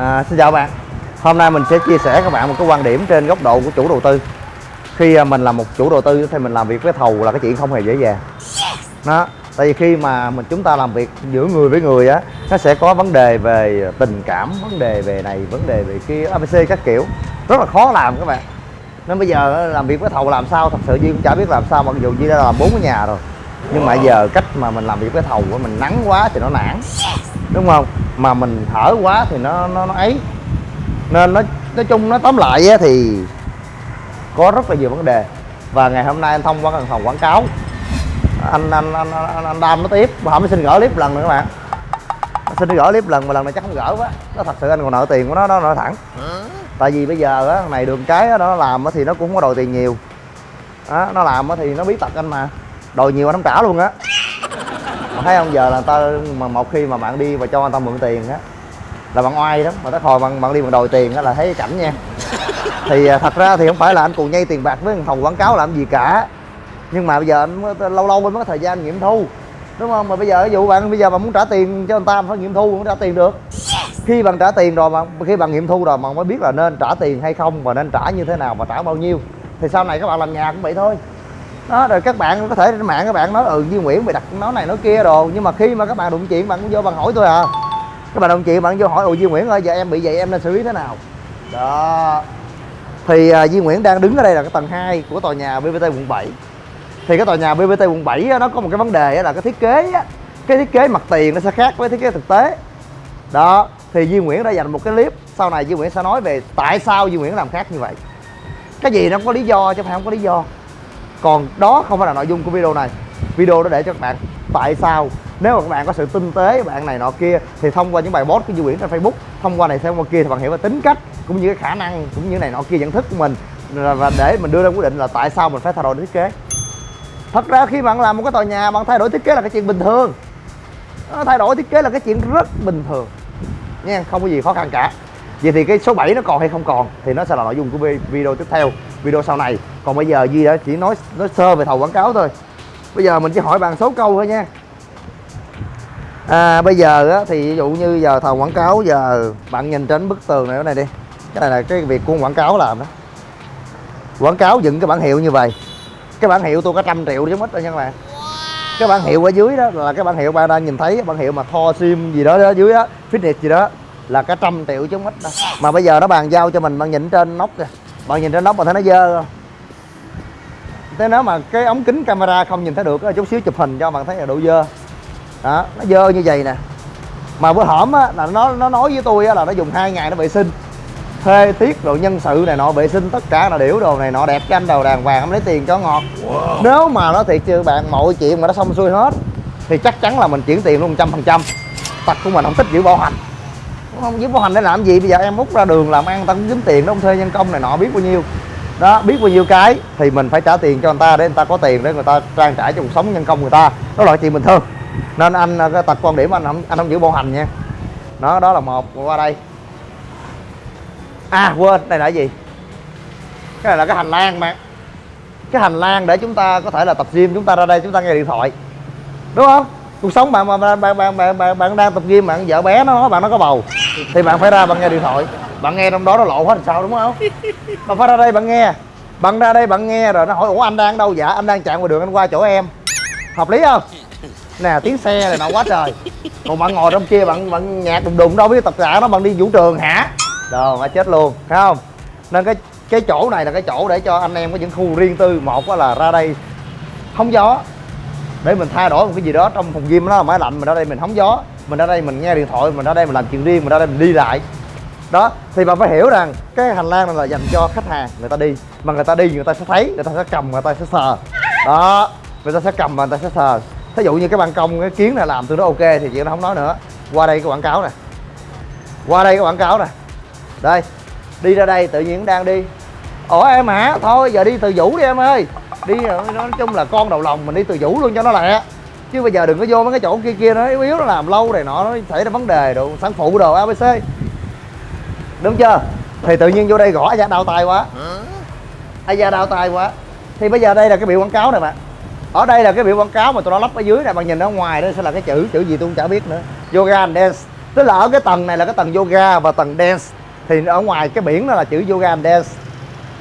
À, xin chào bạn. Hôm nay mình sẽ chia sẻ các bạn một cái quan điểm trên góc độ của chủ đầu tư. Khi à, mình là một chủ đầu tư thì mình làm việc với thầu là cái chuyện không hề dễ dàng. Đó Tại vì khi mà mình chúng ta làm việc giữa người với người á Nó sẽ có vấn đề về tình cảm, vấn đề về này, vấn đề về kia ABC các kiểu. Rất là khó làm các bạn. Nên bây giờ à, làm việc với thầu làm sao thật sự Duy cũng chả biết làm sao mặc dù Duy đã làm bốn cái nhà rồi. Nhưng mà giờ cách mà mình làm việc với thầu của mình nắng quá thì nó nản. Đúng không? Mà mình hở quá thì nó nó, nó ấy. Nên nó nói chung nó tóm lại á, thì có rất là nhiều vấn đề. Và ngày hôm nay anh thông qua văn phòng quảng cáo. Anh anh anh anh, anh đam nó tiếp. Mà không xin gỡ clip lần nữa các bạn. Xin gỡ clip lần mà lần này chắc không gỡ quá. Nó thật sự anh còn nợ tiền của nó nó nợ thẳng. Tại vì bây giờ á này đường cái đó nó làm thì nó cũng không có đòi tiền nhiều. Đó, nó làm thì nó biết tật anh mà đòi nhiều anh không trả luôn á. Mà thấy không giờ là ta mà một khi mà bạn đi và cho anh ta mượn tiền á là bạn oai lắm, mà tới hồi bạn bạn đi bằng đòi tiền đó là thấy cảnh nha. Thì à, thật ra thì không phải là anh cùng nhây tiền bạc với phòng quảng cáo làm gì cả. Nhưng mà bây giờ anh lâu lâu mới có thời gian nghiệm thu đúng không? Mà bây giờ ví dụ bạn bây giờ bạn muốn trả tiền cho người ta phải nghiệm thu cũng trả tiền được. Khi bạn trả tiền rồi mà khi bạn nghiệm thu rồi mà mới biết là nên trả tiền hay không và nên trả như thế nào và trả bao nhiêu. Thì sau này các bạn làm nhà cũng vậy thôi đó rồi các bạn có thể trên mạng các bạn nói ừ Duy Nguyễn mày đặt nói này nói kia đồ. Nhưng mà khi mà các bạn đụng chuyện bạn cũng vô bạn hỏi tôi à. Các bạn đồng chuyện bạn vô hỏi ồ Duy Nguyễn ơi giờ em bị vậy em nên xử lý thế nào? Đó. Thì uh, Duy Nguyễn đang đứng ở đây là cái tầng 2 của tòa nhà BBT quận 7 thì cái tòa nhà BBT quận 7 á, nó có một cái vấn đề á, là cái thiết kế á, cái thiết kế mặt tiền nó sẽ khác với thiết kế thực tế. Đó thì Duy Nguyễn đã dành một cái clip sau này Duy Nguyễn sẽ nói về tại sao Duy Nguyễn làm khác như vậy. Cái gì nó không có lý do chứ không phải không có lý do còn đó không phải là nội dung của video này. Video đó để cho các bạn tại sao? Nếu mà các bạn có sự tinh tế, bạn này nọ kia, thì thông qua những bài post của Duy Nguyễn trên Facebook, thông qua này xem qua kia thì bạn hiểu về tính cách cũng như cái khả năng cũng như này nọ kia, nhận thức của mình. Và để mình đưa ra quyết định là tại sao mình phải thay đổi thiết kế. Thật ra khi bạn làm một cái tòa nhà, bạn thay đổi thiết kế là cái chuyện bình thường. Thay đổi thiết kế là cái chuyện rất bình thường. Nha không có gì khó khăn cả. Vậy thì cái số 7 nó còn hay không còn thì nó sẽ là nội dung của video tiếp theo, video sau này còn bây giờ Duy đã chỉ nói nói sơ về thầu quảng cáo thôi. Bây giờ mình chỉ hỏi bạn số câu thôi nha. À, bây giờ á, thì ví dụ như giờ thầu quảng cáo giờ bạn nhìn trên bức tường này cái này đi. Cái này là cái việc của quảng cáo làm đó. Quảng cáo dựng cái bản hiệu như vậy. Cái bản hiệu tôi có trăm triệu chứ mất rồi nha các bạn. Cái bản hiệu ở dưới đó là cái bản hiệu bạn đang nhìn thấy bản hiệu mà tho sim gì đó, đó dưới á fitness gì đó là cả trăm triệu chứ mất đó mà bây giờ nó bàn giao cho mình bạn nhìn trên nóc kìa. Bạn nhìn trên nóc mà thấy nó dơ không? Thế nếu mà cái ống kính camera không nhìn thấy được chút xíu chụp hình cho bạn thấy là độ dơ. Đó nó dơ như vậy nè. Mà bữa hổm á là nó nó nói với tôi á là nó dùng hai ngày nó vệ sinh. Thuê tiết rồi nhân sự này nọ vệ sinh tất cả là điểu đồ này nọ đẹp cho anh đầu đàng hoàng không lấy tiền cho ngọt. Wow. nếu mà nó thiệt chưa bạn mọi chuyện mà nó xong xuôi hết thì chắc chắn là mình chuyển tiền luôn trăm phần trăm. Tật của mình không thích giữ bảo hành. Không giữ bảo hành để làm gì bây giờ em múc ra đường làm ăn ta cũng kiếm tiền đó không thuê nhân công này nọ biết bao nhiêu đó biết bao nhiêu cái thì mình phải trả tiền cho người ta để người ta có tiền để người ta trang trải cho cuộc sống nhân công người ta. Đó là chuyện bình thường. Nên anh ờ, cái tật quan điểm anh không anh không giữ bộ hành nha. Đó đó là một qua đây. À quên đây là cái gì? Cái này là cái hành lang mà. Cái hành lang để chúng ta có thể là tập gym chúng ta ra đây chúng ta nghe điện thoại. Đúng không? Cuộc sống bạn mà bạn bạn bạn bạn, bạn, bạn đang tập gym bạn vợ bé nó bạn nó có bầu thì bạn phải ra bạn nghe điện thoại bạn nghe trong đó nó lộ hết làm sao, đúng không? Bạn phải ra đây bạn nghe. Bạn ra đây bạn nghe rồi nó hỏi, ủa, anh đang đâu dạ anh đang chạm vào đường anh qua chỗ em. Hợp lý không? Nè, tiếng xe này nọ quá trời. Còn bạn ngồi trong kia bạn bạn nhạc đùng đùng, đâu biết tập giả nó bạn đi vũ trường hả? Đồ mà chết luôn, phải không? Nên cái cái chỗ này là cái chỗ để cho anh em có những khu riêng tư. Một là ra đây, hóng gió. Để mình thay đổi một cái gì đó trong phòng gym nó là máy lạnh mình ra đây mình hóng gió. Mình ra đây mình nghe điện thoại, mình ra đây mình làm chuyện riêng, mình ra đây mình đi lại đó, thì bạn phải hiểu rằng cái hành lang này là dành cho khách hàng người ta đi. Mà người ta đi người ta sẽ thấy, người ta sẽ cầm, người ta sẽ sờ. Đó, người ta sẽ cầm và người ta sẽ sờ. Thí dụ như cái ban công, cái kiến này làm tôi nó ok thì chuyện nó không nói nữa. Qua đây cái quảng cáo này qua đây cái quảng cáo này đây, đi ra đây tự nhiên đang đi. Ủa em hả? Thôi, giờ đi từ vũ đi em ơi. Đi, nói chung là con đầu lòng mình đi từ vũ luôn cho nó lẹ. Chứ bây giờ đừng có vô mấy cái chỗ kia kia nó yếu yếu nó làm lâu này nọ, nó xảy ra vấn đề đồ, sản phụ đồ abc đúng chưa? Thì tự nhiên vô đây gõ da đau tay quá. Ai da đau tay quá. Thì bây giờ đây là cái biểu quảng cáo này bạn. Ở đây là cái biểu quảng cáo mà tụi nó lắp ở dưới này bạn nhìn ở ngoài đó sẽ là cái chữ chữ gì tôi cũng chả biết nữa. Yoga and dance. Tức là ở cái tầng này là cái tầng yoga và tầng dance. Thì ở ngoài cái biển đó là chữ yoga and dance.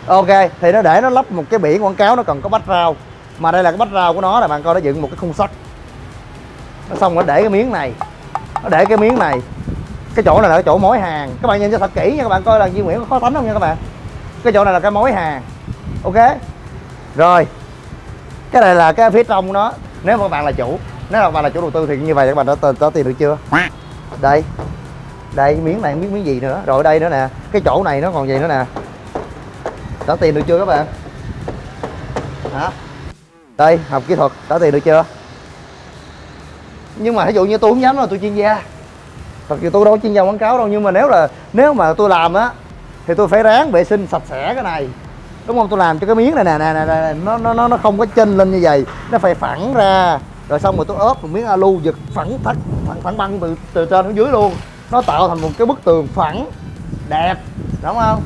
Ok thì nó để nó lắp một cái biển quảng cáo nó cần có bách rau mà đây là cái bách rau của nó là bạn coi nó dựng một cái khung sắt. Nó xong nó để cái miếng này. Nó để cái miếng này cái chỗ này là cái chỗ mối hàng. Các bạn nhìn cho thật kỹ nha các bạn, coi là Duy Nguyễn có khó tánh không nha các bạn. Cái chỗ này là cái mối hàng. Ok? Rồi. Cái này là cái phía trong nó nếu mà các bạn là chủ, nếu mà các bạn là chủ đầu tư thì như vậy các bạn đã có tiền được chưa? Đây. Đây, miếng này, miếng miếng gì nữa? Rồi đây nữa nè. Cái chỗ này nó còn gì nữa nè? Đã tiền được chưa các bạn? Hả? Đây, học kỹ thuật, đã tiền được chưa? Nhưng mà ví dụ như tôi không dám là tôi chuyên gia thật sự tôi đâu có chuyên gia quảng cáo đâu nhưng mà nếu là nếu mà tôi làm á thì tôi phải ráng vệ sinh sạch sẽ cái này. Đúng không? Tôi làm cho cái miếng này nè nè nè, nè nó nó nó không có chênh lên như vậy. Nó phải phẳng ra. Rồi xong rồi tôi ốp một miếng alu giật phẳng thắt phẳng, phẳng băng từ từ trên xuống dưới luôn. Nó tạo thành một cái bức tường phẳng đẹp đúng không?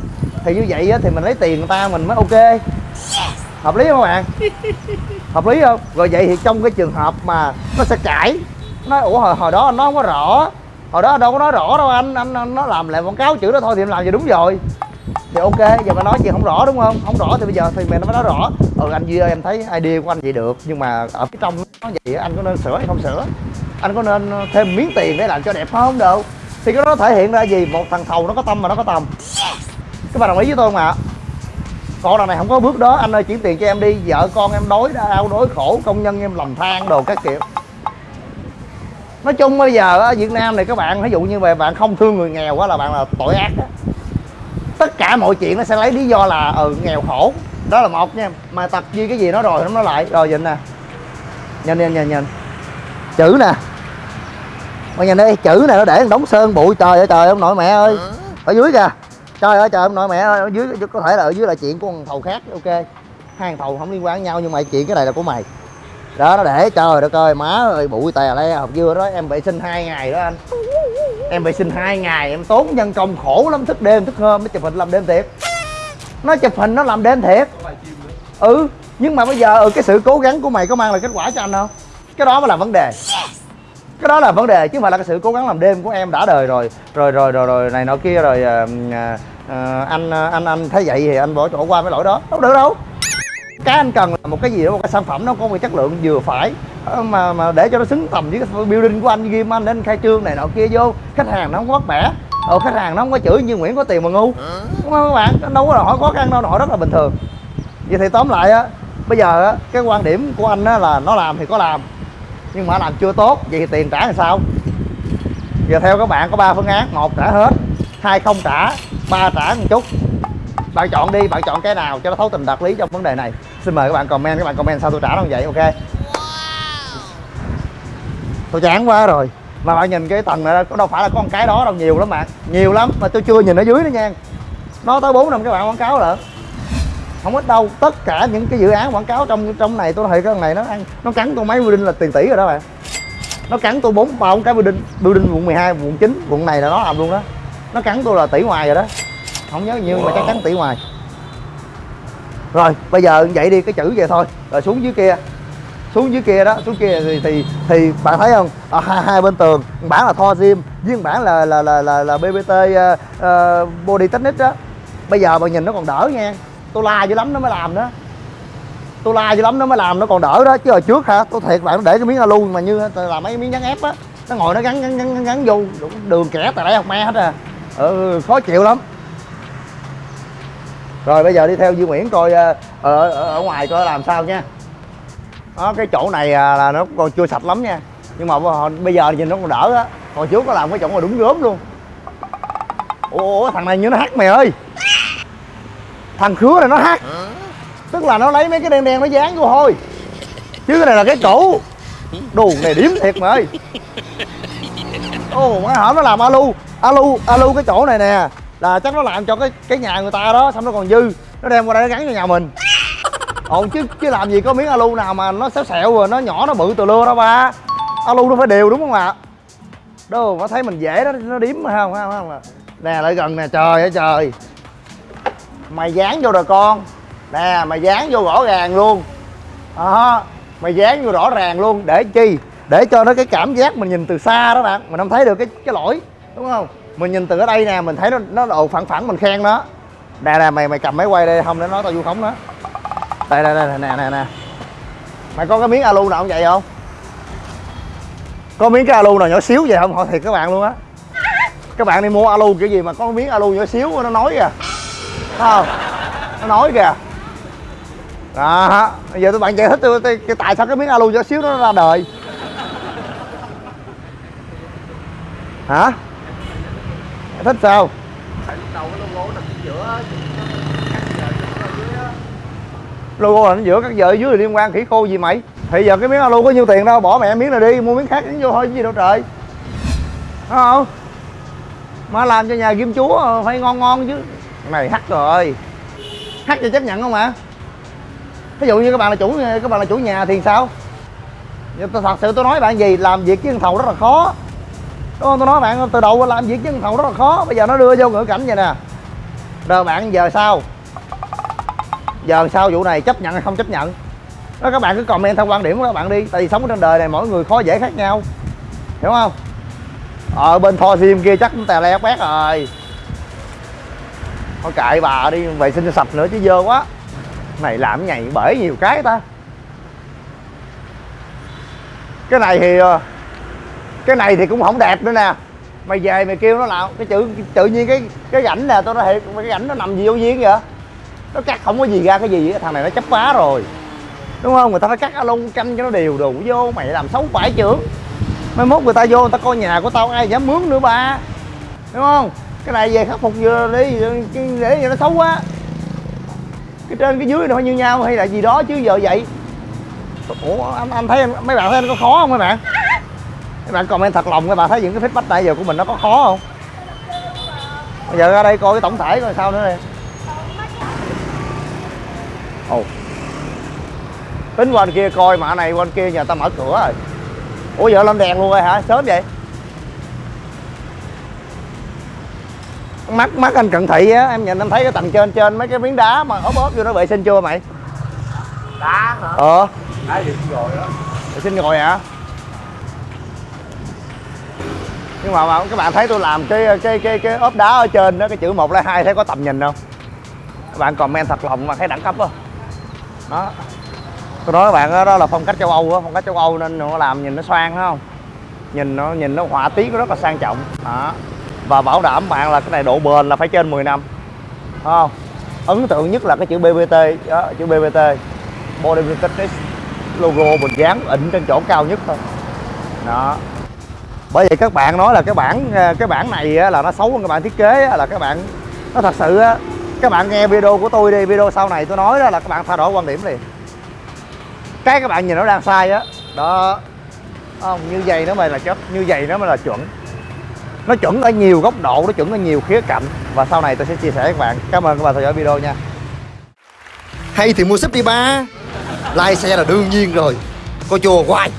Thì như vậy á, thì mình lấy tiền người ta mình mới ok. Hợp lý không các bạn? Hợp lý không? Rồi vậy thì trong cái trường hợp mà nó sẽ cãi nó ủa hồi, hồi đó nó không có rõ hồi đó đâu có nói rõ đâu anh anh, anh nó làm lại quảng cáo chữ đó thôi thì em làm gì đúng rồi. Thì ok giờ mà nói chuyện không rõ đúng không? Không rõ thì bây giờ thì mình nó mới nói rõ. Ừ anh duy ơi em thấy idea của anh vậy được nhưng mà ở phía trong nó vậy anh có nên sửa hay không sửa? Anh có nên thêm miếng tiền để làm cho đẹp không đâu? Thì cái đó thể hiện ra gì? Một thằng thầu nó có tâm mà nó có tầm. Các bạn đồng ý với tôi không ạ? Còn đằng này không có bước đó anh ơi chuyển tiền cho em đi. Vợ con em đói đau đói khổ công nhân em lầm than đồ các kiểu nói chung bây giờ ở Việt Nam này các bạn ví dụ như vậy bạn không thương người nghèo quá là bạn là tội ác đó. tất cả mọi chuyện nó sẽ lấy lý do là ừ nghèo khổ. Đó là một nha mà tập gì cái gì nó rồi nó nói lại. Rồi nhìn nè. Nhìn nhìn nhìn nhìn. Chữ nè. Mà nhìn đi chữ này nó để đóng sơn bụi. Trời ơi trời ông nội mẹ ơi. Ở dưới kìa. Trời ơi trời ông nội mẹ ơi. Ở dưới có thể là ở dưới là chuyện của thằng thầu khác ok. Hai thằng thầu không liên quan nhau nhưng mà chuyện cái này là của mày đó nó để trời đất ơi má ơi bụi tè le học dưa đó em vệ sinh hai ngày đó anh. Em vệ sinh hai ngày em tốn nhân công khổ lắm thức đêm thức hôm nó chụp hình làm đêm thiệt. Nó chụp hình nó làm đêm thiệt. Ừ nhưng mà bây giờ ừ, cái sự cố gắng của mày có mang lại kết quả cho anh không? Cái đó mới là vấn đề. Cái đó là vấn đề chứ không phải là cái sự cố gắng làm đêm của em đã đời rồi. Rồi rồi rồi rồi này nọ kia rồi à, à, anh anh anh thấy vậy thì anh bỏ chỗ qua cái lỗi đó. Không được đâu cái anh cần là một cái gì đó một cái sản phẩm nó có một chất lượng vừa phải mà mà để cho nó xứng tầm với cái building của anh ghim anh đến khai trương này nọ kia vô. Khách hàng nó không có bắt bẻ. Ờ, khách hàng nó không có chửi như Nguyễn có tiền mà ngu. Đúng không các bạn? Nó đâu có hỏi khó khăn đâu hỏi rất là bình thường. Vậy thì tóm lại á bây giờ á cái quan điểm của anh á là nó làm thì có làm nhưng mà làm chưa tốt vậy thì tiền trả làm sao? Giờ theo các bạn có ba phương án một trả hết hai không trả ba trả một chút. Bạn chọn đi bạn chọn cái nào cho nó thấu tình đạt lý trong vấn đề này xin mời các bạn comment các bạn comment sao tôi trả nó vậy ok? Tôi chán quá rồi. Mà bạn nhìn cái tầng này đâu phải là có một cái đó đâu nhiều lắm bạn. Nhiều lắm mà tôi chưa nhìn ở dưới nữa nha. Nó tới bốn năm các bạn quảng cáo lận. Không ít đâu tất cả những cái dự án quảng cáo trong trong này tôi thấy cái này nó ăn nó cắn tôi mấy building là tiền tỷ rồi đó bạn. Nó cắn tôi bốn bao cái building building quận 12 quận 9 quận này là nó làm luôn đó. Nó cắn tôi là tỷ ngoài rồi đó. Không nhớ nhiêu wow. mà chắc chắn tỷ ngoài rồi bây giờ vậy đi cái chữ vậy thôi. Rồi xuống dưới kia. Xuống dưới kia đó xuống kia thì thì thì bạn thấy không? Ở hai, hai bên tường bản là thoa Gym với bản là là là là, là BBT uh, ờ, uh, ờ, Body Technique đó. Bây giờ bạn nhìn nó còn đỡ nha. Tôi la dữ lắm nó mới làm đó. Tôi la dữ lắm nó mới làm nó còn đỡ đó. Chứ hồi trước hả tôi thiệt bạn để cái miếng alu mà như là mấy miếng gắn ép á. Nó ngồi nó gắn gắn gắn, gắn vô đường kẻ tại đây học me hết à. Ừ, khó chịu lắm rồi bây giờ đi theo Duy Nguyễn coi ở, ở, ở ngoài coi làm sao nha. Đó cái chỗ này à, là nó còn chưa sạch lắm nha. Nhưng mà bây giờ nhìn nó còn đỡ á. Hồi trước có làm cái chỗ mà đúng gớm luôn. Ủa thằng này như nó hát mày ơi. Thằng khứa này nó hát. tức là nó lấy mấy cái đen đen nó dán vô thôi. Chứ cái này là cái cũ đồ này điếm thiệt mày. ơi. Ồ má hả nó làm alu. Alu alu cái chỗ này nè là chắc nó làm cho cái cái nhà người ta đó xong nó còn dư. Nó đem qua đây nó gắn cho nhà mình. Ồn chứ chứ làm gì có miếng alu nào mà nó xéo xẹo rồi nó nhỏ nó bự từ lưa đó ba. Alu nó phải đều đúng không ạ? Đâu nó thấy mình dễ đó nó điếm mà không không không. Nè lại gần nè trời ơi trời. Mày dán vô rồi con. Nè mày dán vô rõ ràng luôn. À, mày dán vô rõ ràng luôn. Để chi? Để cho nó cái cảm giác mình nhìn từ xa đó bạn. Mình không thấy được cái cái lỗi đúng không? Mình nhìn từ ở đây nè, mình thấy nó nó độ phẳng phẳng, mình khen nó. Nè nè, mày mày cầm máy quay đây, không để nói tao vu khống đó đây đây đây, nè nè nè. Mày có cái miếng alu nào không vậy không? Có miếng cái alu nào nhỏ xíu vậy không? Hỏi thiệt các bạn luôn á. Các bạn đi mua alu kiểu gì mà có miếng alu nhỏ xíu, nó nói kìa. Thấy không? Nó nói kìa. Đó, bây giờ tụi bạn giải thích tôi cái tại sao cái miếng alu nhỏ xíu nó ra đời. Hả? Thích sao? Tại lúc đầu cái logo là nó giữa các ở dưới là liên quan khỉ khô gì mày? Thì giờ cái miếng alu có nhiêu tiền đâu bỏ mẹ miếng này đi mua miếng khác đánh vô thôi chứ gì đâu trời. Đúng không? Mà làm cho nhà kim chúa phải ngon ngon chứ. Này hắc rồi. Hắc thì chấp nhận không ạ ví dụ như các bạn là chủ các bạn là chủ nhà thì sao? Nhưng tôi thật sự tôi nói bạn gì làm việc với con thầu rất là khó đúng không? Tôi nói bạn, từ đầu làm việc với thầu rất là khó. Bây giờ nó đưa vô ngữ cảnh vậy nè. Rồi bạn giờ sao? Giờ sao vụ này chấp nhận hay không chấp nhận? Đó, các bạn cứ comment theo quan điểm của các bạn đi. Tại vì sống trên đời này mỗi người khó dễ khác nhau. Hiểu không? Ở bên thò sim kia chắc cũng tè le quét rồi. Thôi kệ bà đi, vệ sinh sạch nữa chứ dơ quá. Này làm nhảy bể nhiều cái ta. Cái này thì ờ, cái này thì cũng không đẹp nữa nè. Mày về mày kêu nó làm cái chữ tự nhiên cái cái rảnh nè tôi nói thiệt cái rảnh nó nằm gì vô duyên vậy? Nó cắt không có gì ra cái gì vậy thằng này nó chấp phá rồi. Đúng không? Người ta phải cắt alo canh cho nó đều đủ vô mày làm xấu phải trưởng. Mai mốt người ta vô người ta coi nhà của tao ai dám mướn nữa ba. Đúng không? Cái này về khắc phục vừa đi để cho nó xấu quá. Cái trên cái dưới nó phải như nhau hay là gì đó chứ giờ vậy? Ủa anh anh thấy anh, mấy bạn thấy anh có khó không mấy bạn? Mấy bạn comment thật lòng các bạn thấy những cái feedback nãy giờ của mình nó có khó không? Bây giờ ra đây coi cái tổng thể coi sao nữa đi ồ. Tính qua kia coi mà này qua bên kia nhà ta mở cửa rồi. Ủa giờ lên đèn luôn rồi hả? Sớm vậy? Mắt mắt anh cận thị á em nhìn em thấy cái tầng trên trên mấy cái miếng đá mà ốp ốp vô nó vệ sinh chưa mày? Đá hả? Ờ. Đá được rồi đó vệ sinh rồi hả nhưng mà, mà các bạn thấy tôi làm cái cái cái cái ốp đá ở trên đó cái chữ một hai hai thấy có tầm nhìn không? Các bạn comment thật lòng mà thấy đẳng cấp không đó. Tôi nói các bạn đó, đó là phong cách châu âu á phong cách châu âu nên nó làm nhìn nó xoang không? Nhìn nó nhìn nó họa tiết nó rất là sang trọng. Đó. Và bảo đảm bạn là cái này độ bền là phải trên 10 năm. Không? Ấn tượng nhất là cái chữ BBT đó, chữ BBT Body Protective logo mình dán ịnh trên chỗ cao nhất thôi. Đó bởi vậy các bạn nói là cái bản à, cái bản này là nó xấu hơn các bạn thiết kế là các bạn, nó thật sự các bạn nghe video của tôi đi, video sau này tôi nói đó là các bạn thay đổi quan điểm liền. Cái các bạn nhìn nó đang sai á, đó. Không, như vậy nó mới là chất, như vậy nó mới là chuẩn. Nó chuẩn ở nhiều góc độ, nó chuẩn ở nhiều khía cạnh. Và sau này tôi sẽ chia sẻ với các bạn. Cảm ơn các bạn theo dõi video nha. Hay thì mua sếp đi ba. Like xe là đương nhiên rồi. Coi chùa hoài.